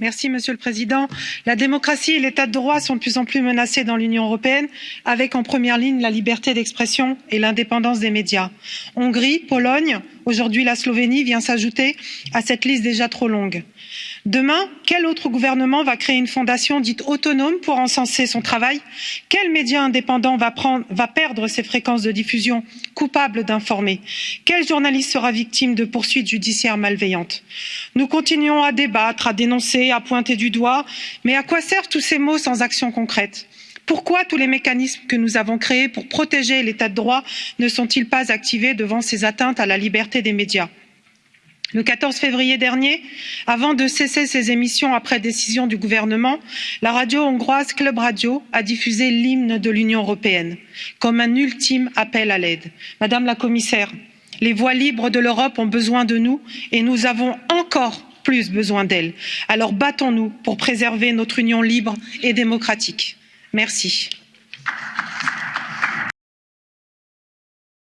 Monsieur le Président, la démocratie et l'état de droit sont de plus en plus menacés dans l'Union européenne, avec en première ligne la liberté d'expression et l'indépendance des médias. Hongrie, Pologne, aujourd'hui la Slovénie vient s'ajouter à cette liste déjà trop longue. Demain, quel autre gouvernement va créer une fondation dite autonome pour encenser son travail? Quel média indépendant va, perdre ses fréquences de diffusion coupable d'informer? Quel journaliste sera victime de poursuites judiciaires malveillantes? Nous continuons à débattre, à dénoncer, à pointer du doigt, mais à quoi servent tous ces mots sans action concrète? Pourquoi tous les mécanismes que nous avons créés pour protéger l'état de droit ne sont ils pas activés devant ces atteintes à la liberté des médias? le quatorze février dernier avant de cesser ses émissions après décision du gouvernement la radio hongroise club radio a diffusé l'hymne de l'union européenne comme un ultime appel à l'aide. madame la commissaire les voix libres de l'europe ont besoin de nous et nous avons encore plus besoin d'elles. alors battons nous pour préserver notre union libre et démocratique. Merci.